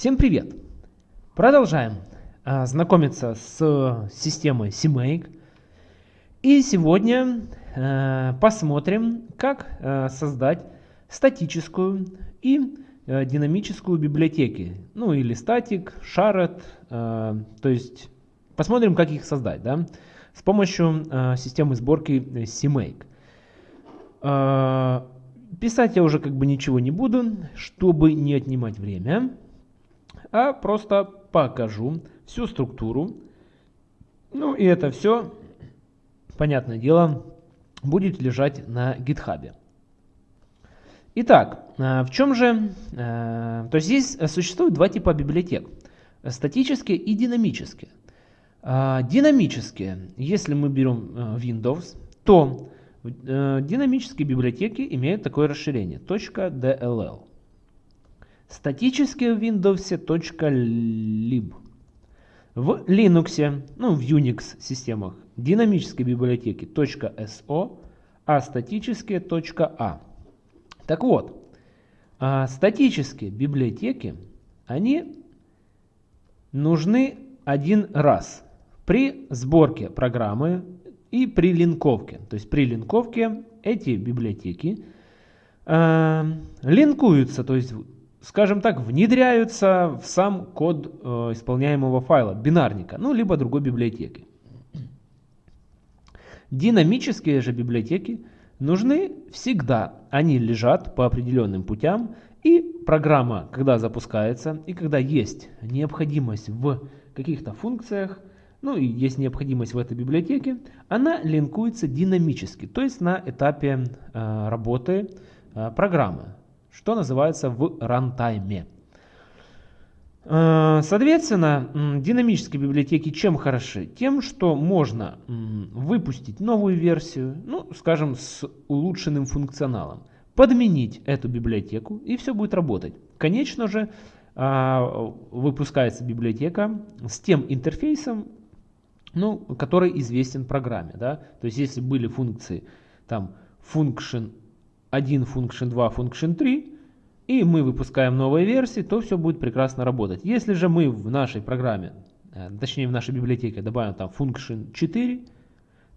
Всем привет! Продолжаем а, знакомиться с системой CMake. И сегодня а, посмотрим, как а, создать статическую и а, динамическую библиотеки. Ну или статик, шарет. А, то есть посмотрим, как их создать да, с помощью а, системы сборки CMake. А, писать я уже как бы ничего не буду, чтобы не отнимать время а просто покажу всю структуру. Ну и это все, понятное дело, будет лежать на гитхабе. Итак, а, в чем же... А, то есть здесь существует два типа библиотек. Статические и динамические. А, динамические, если мы берем Windows, то динамические библиотеки имеют такое расширение .dll. Статические в Windows .lib. В Linux, ну в Unix системах, динамические библиотеки .so, а статические .a. Так вот, а статические библиотеки, они нужны один раз при сборке программы и при линковке. То есть при линковке эти библиотеки э, линкуются, то есть скажем так, внедряются в сам код э, исполняемого файла, бинарника, ну, либо другой библиотеки. Динамические же библиотеки нужны всегда. Они лежат по определенным путям, и программа, когда запускается, и когда есть необходимость в каких-то функциях, ну и есть необходимость в этой библиотеке, она линкуется динамически, то есть на этапе э, работы э, программы что называется в рантайме. Э, соответственно, динамические библиотеки чем хороши? Тем, что можно выпустить новую версию, ну, скажем, с улучшенным функционалом, подменить эту библиотеку, и все будет работать. Конечно же, а, выпускается библиотека с тем интерфейсом, ну, который известен программе. Да? То есть, если были функции там function 1 function 2, function 3, и мы выпускаем новые версии, то все будет прекрасно работать. Если же мы в нашей программе, э, точнее в нашей библиотеке добавим там function 4,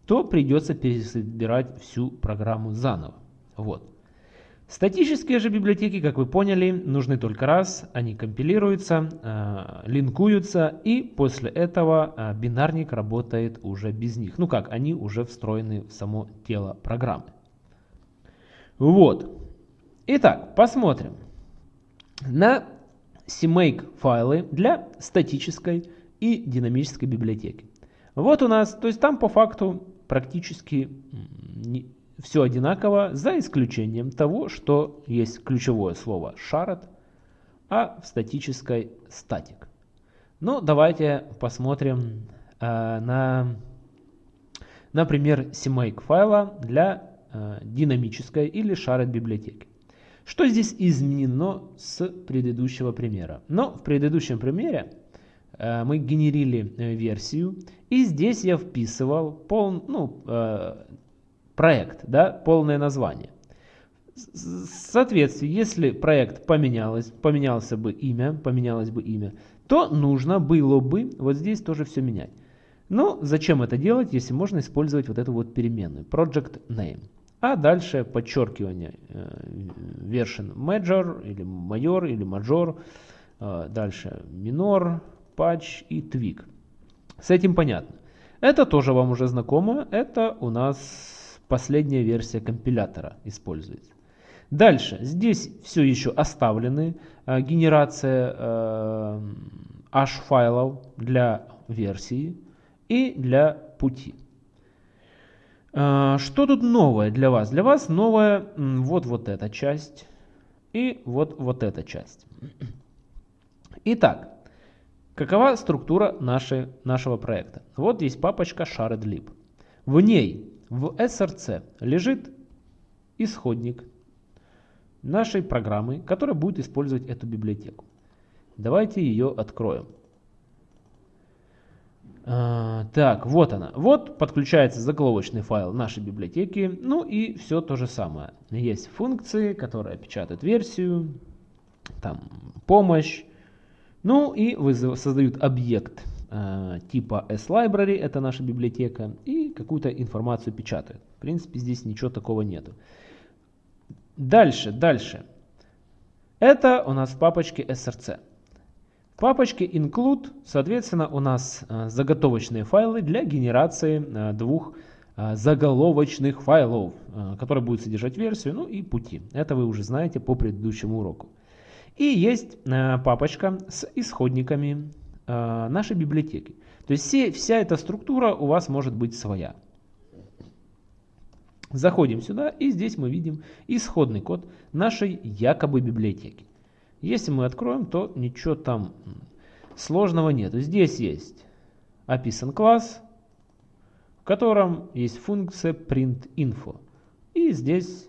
то придется пересобирать всю программу заново. Вот. Статические же библиотеки, как вы поняли, нужны только раз, они компилируются, э, линкуются, и после этого э, бинарник работает уже без них. Ну как, они уже встроены в само тело программы. Вот. Итак, посмотрим на CMake файлы для статической и динамической библиотеки. Вот у нас, то есть там по факту практически все одинаково, за исключением того, что есть ключевое слово shared, а в статической статик. Ну, давайте посмотрим э, на, например, CMake файла для Э, динамической или shared библиотеки. Что здесь изменено с предыдущего примера? Но в предыдущем примере э, мы генерили э, версию, и здесь я вписывал пол, ну, проект, да, полное название. Соответственно, если проект поменялось, поменялся бы имя, поменялось бы имя, то нужно было бы вот здесь тоже все менять. Но зачем это делать, если можно использовать вот эту вот переменную project name? А дальше подчеркивание э, version major или major или major. Э, дальше minor, patch и tweak. С этим понятно. Это тоже вам уже знакомо. Это у нас последняя версия компилятора используется. Дальше. Здесь все еще оставлены. Э, генерация hash файлов для версии и для пути. А, что тут новое для вас? Для вас новое вот вот эта часть и вот вот эта часть. Итак, какова структура нашей, нашего проекта? Вот есть папочка sharedlib. В ней в src лежит исходник нашей программы, которая будет использовать эту библиотеку. Давайте ее откроем. А, так, вот она. Вот подключается заголовочный файл нашей библиотеки. Ну и все то же самое. Есть функции, которые печатают версию, там помощь, Ну и создают объект э, типа S-Library, это наша библиотека, и какую-то информацию печатают. В принципе, здесь ничего такого нету. Дальше, дальше. Это у нас в папочке src. В папочке include, соответственно, у нас э, заготовочные файлы для генерации э, двух э, заголовочных файлов, которые будут содержать версию, ну и пути. Это вы уже знаете по предыдущему уроку. И есть папочка с исходниками нашей библиотеки. То есть все, вся эта структура у вас может быть своя. Заходим сюда и здесь мы видим исходный код нашей якобы библиотеки. Если мы откроем, то ничего там сложного нет. Здесь есть описан класс, в котором есть функция printInfo. И здесь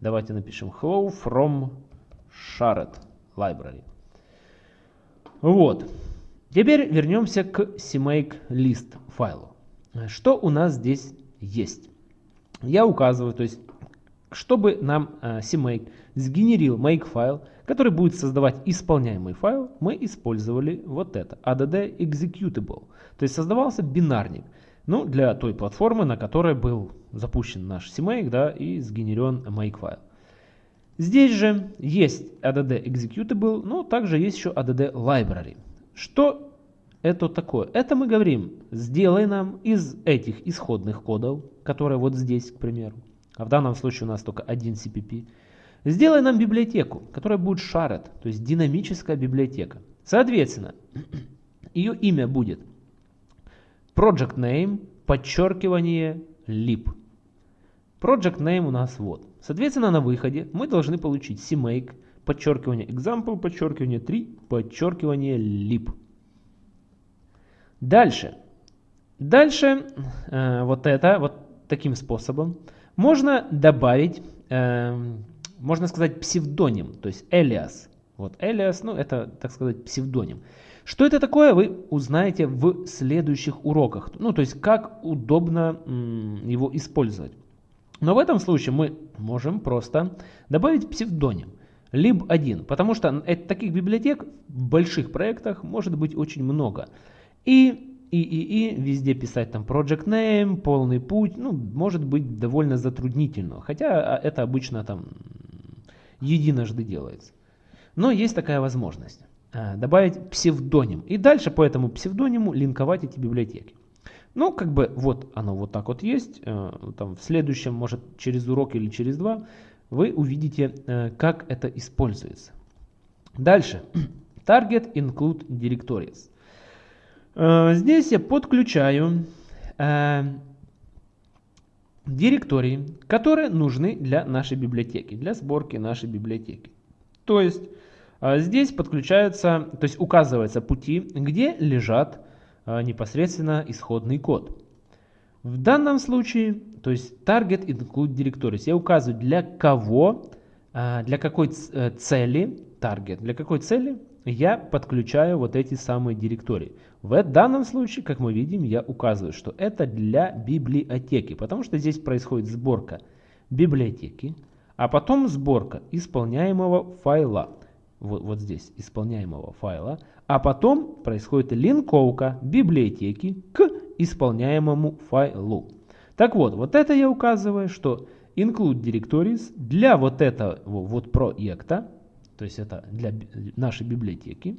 давайте напишем hello from shared library. Вот. Теперь вернемся к CMake list файлу. Что у нас здесь есть? Я указываю, то есть, чтобы нам э, CMake сгенерил make файл, который будет создавать исполняемый файл, мы использовали вот это, add executable. То есть создавался бинарник. Ну, для той платформы, на которой был запущен наш CMake, да, и сгенерен make файл. Здесь же есть add executable, но также есть еще add library. Что это такое? Это мы говорим, сделай нам из этих исходных кодов, которые вот здесь, к примеру, а в данном случае у нас только один CPP, сделай нам библиотеку, которая будет shared, то есть динамическая библиотека. Соответственно, ее имя будет project name, подчеркивание lib. Project name у нас вот. Соответственно, на выходе мы должны получить CMake, подчеркивание example, подчеркивание 3, подчеркивание lib. Дальше. Дальше э, вот это, вот таким способом, можно добавить, э, можно сказать, псевдоним, то есть alias. Вот alias, ну это, так сказать, псевдоним. Что это такое, вы узнаете в следующих уроках. Ну, то есть, как удобно его использовать. Но в этом случае мы можем просто добавить псевдоним lib1, потому что таких библиотек в больших проектах может быть очень много. И и, и, и везде писать там project name, полный путь, ну, может быть довольно затруднительно. Хотя а, это обычно там единожды делается. Но есть такая возможность. А, добавить псевдоним. И дальше по этому псевдониму линковать эти библиотеки. Ну, как бы вот оно вот так вот есть. Э, там в следующем, может через урок или через два, вы увидите, э, как это используется. Дальше. Target include directories. Э, здесь я подключаю директории, которые нужны для нашей библиотеки, для сборки нашей библиотеки. То есть здесь подключаются, то есть указываются пути, где лежат непосредственно исходный код. В данном случае, то есть target include directories, я указываю для кого, для какой э, цели, target, для какой цели я подключаю вот эти самые директории. В данном случае, как мы видим, я указываю, что это для библиотеки, потому что здесь происходит сборка библиотеки, а потом сборка исполняемого файла вот, вот здесь исполняемого файла, а потом происходит линковка библиотеки к исполняемому файлу. Так вот, вот это я указываю, что include directories для вот этого вот проекта, то есть это для нашей библиотеки,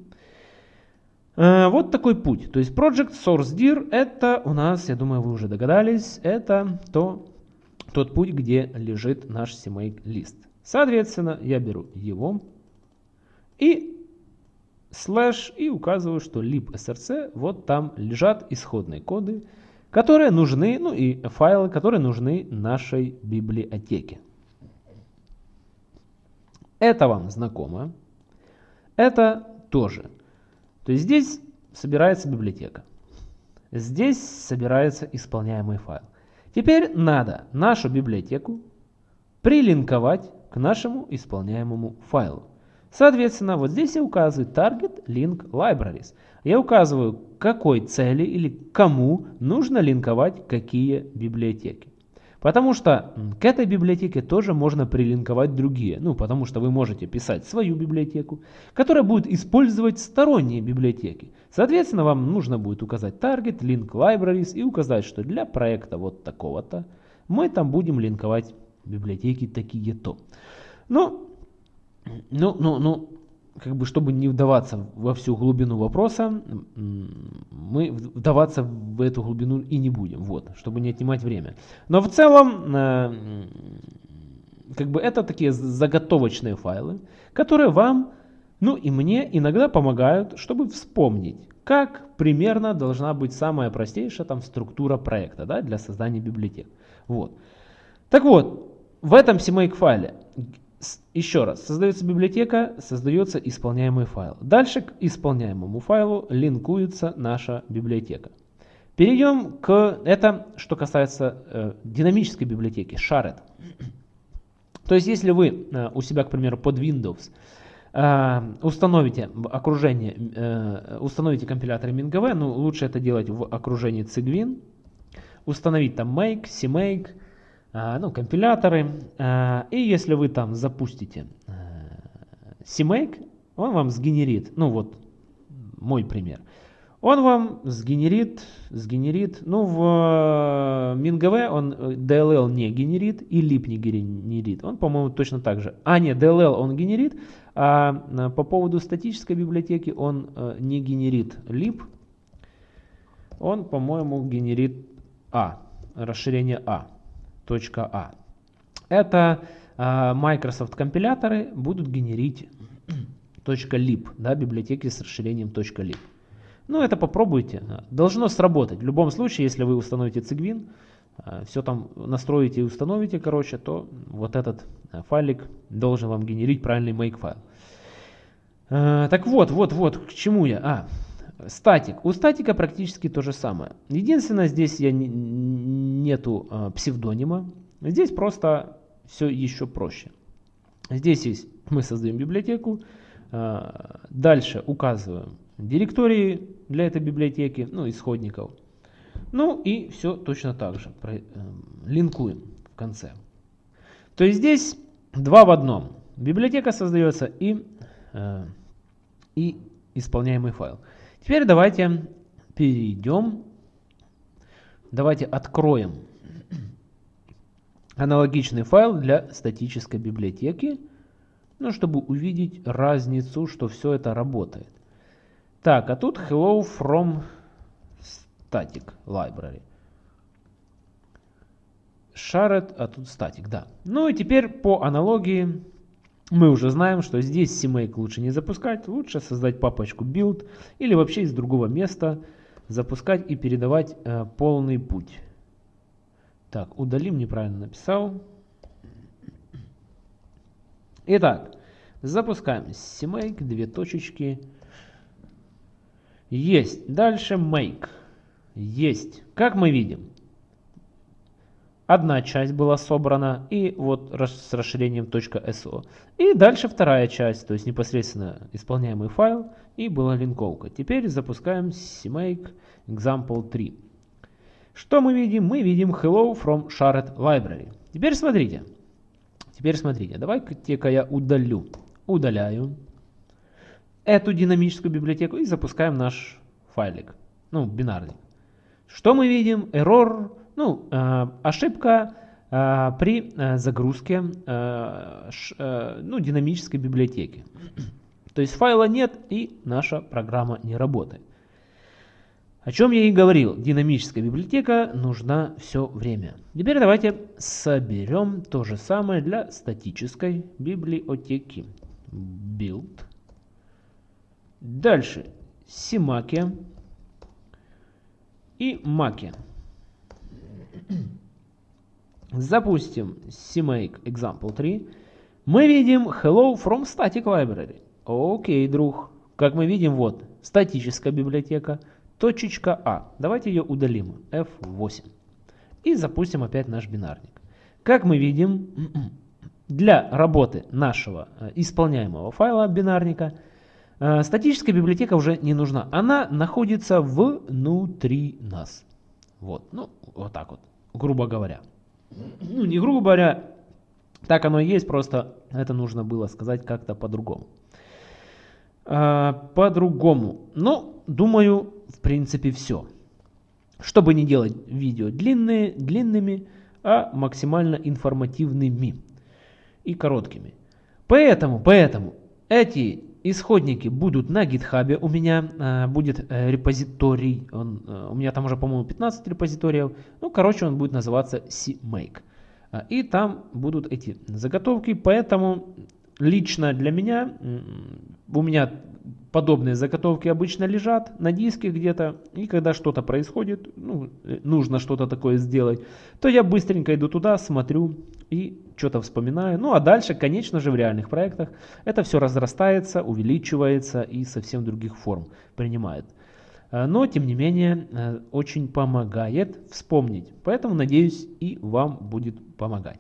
э, вот такой путь. То есть Project Source Dir это у нас, я думаю, вы уже догадались, это то, тот путь, где лежит наш CMake лист. Соответственно, я беру его, и слэш и указываю, что libsrc, вот там лежат исходные коды, которые нужны, ну и файлы, которые нужны нашей библиотеке. Это вам знакомо. Это тоже. То есть здесь собирается библиотека. Здесь собирается исполняемый файл. Теперь надо нашу библиотеку прилинковать к нашему исполняемому файлу. Соответственно, вот здесь я указываю Target Link Libraries. Я указываю, какой цели или кому нужно линковать какие библиотеки. Потому что к этой библиотеке тоже можно прилинковать другие. Ну, потому что вы можете писать свою библиотеку, которая будет использовать сторонние библиотеки. Соответственно, вам нужно будет указать target, link libraries и указать, что для проекта вот такого-то мы там будем линковать библиотеки такие-то. Ну, ну, ну, ну, как бы, чтобы не вдаваться во всю глубину вопроса, мы вдаваться в эту глубину и не будем, вот, чтобы не отнимать время. Но в целом, э, как бы это такие заготовочные файлы, которые вам, ну и мне иногда помогают, чтобы вспомнить, как примерно должна быть самая простейшая там структура проекта да, для создания библиотек. Вот. Так вот, в этом CMake файле еще раз, создается библиотека, создается исполняемый файл. Дальше к исполняемому файлу линкуется наша библиотека. Перейдем к, это что касается э, динамической библиотеки, Shared. То есть, если вы э, у себя, к примеру, под Windows э, установите окружение, э, установите компилятор MinGV, ну, лучше это делать в окружении Cygwin, установить там Make, CMake, ну, компиляторы. А, и если вы там запустите э, CMake, он вам сгенерит, ну вот мой пример, он вам сгенерит, сгенерит, ну в э, MinGV он э, DLL не генерит и lib не генерит, он по-моему точно так же. А нет, DLL он генерит, а по поводу статической библиотеки он не генерит lib, он по-моему генерит А, расширение А. .a. Это э, Microsoft компиляторы будут генерить .lib, да, библиотеки с расширением .lib. Ну, это попробуйте. Должно сработать. В любом случае, если вы установите Cygwin, э, все там настроите и установите, короче, то вот этот файлик должен вам генерить правильный make файл. Э, так вот, вот, вот, к чему я. А, статик. У статика практически то же самое. Единственное, здесь я нету э, псевдонима. Здесь просто все еще проще. Здесь есть, мы создаем библиотеку, э, дальше указываем директории для этой библиотеки, ну, исходников. Ну и все точно так же. Про, э, линкуем в конце. То есть здесь два в одном. Библиотека создается и, э, и исполняемый файл. Теперь давайте перейдем Давайте откроем аналогичный файл для статической библиотеки, ну, чтобы увидеть разницу, что все это работает. Так, а тут hello from static library. Shared, а тут static, да. Ну и теперь по аналогии мы уже знаем, что здесь CMake лучше не запускать, лучше создать папочку build или вообще из другого места запускать и передавать э, полный путь. Так, удалим, неправильно написал. Итак, запускаем CMake, две точечки. Есть. Дальше make. Есть. Как мы видим, одна часть была собрана и вот с расширением .so. И дальше вторая часть, то есть непосредственно исполняемый файл и была линковка. Теперь запускаем CMake example 3. Что мы видим? Мы видим hello from shared library. Теперь смотрите. Теперь смотрите. Давайте-ка я удалю. Удаляю эту динамическую библиотеку и запускаем наш файлик. Ну, бинарник. Что мы видим? Error ну, э, ошибка э, при э, загрузке ну, динамической библиотеки. То есть файла нет и наша программа не работает. О чем я и говорил, динамическая библиотека нужна все время. Теперь давайте соберем то же самое для статической библиотеки. Build. Дальше Симаке и Маке. Запустим CMake example 3. Мы видим hello from static library. Окей, друг. Как мы видим, вот, статическая библиотека, точечка А. Давайте ее удалим, F8. И запустим опять наш бинарник. Как мы видим, для работы нашего э, исполняемого файла бинарника э, статическая библиотека уже не нужна. Она находится внутри нас. Вот, ну, вот так вот, грубо говоря. Ну, не грубо говоря, так оно и есть, просто это нужно было сказать как-то по-другому. А, по-другому. Ну, думаю, в принципе, все. Чтобы не делать видео длинные, длинными, а максимально информативными и короткими. Поэтому, поэтому эти исходники будут на гитхабе. У меня э, будет э, репозиторий. Он, э, у меня там уже, по-моему, 15 репозиториев. Ну, короче, он будет называться CMake. И там будут эти заготовки. Поэтому лично для меня, у меня подобные заготовки обычно лежат на диске где-то, и когда что-то происходит, ну, э, нужно что-то такое сделать, то я быстренько иду туда, смотрю и что-то вспоминаю. Ну а дальше, конечно же, в реальных проектах это все разрастается, увеличивается и совсем других форм принимает. Э, но, тем не менее, э, очень помогает вспомнить. Поэтому, надеюсь, и вам будет помогать.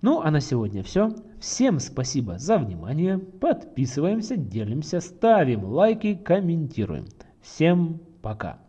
Ну а на сегодня все. Всем спасибо за внимание. Подписываемся, делимся, ставим лайки, комментируем. Всем пока.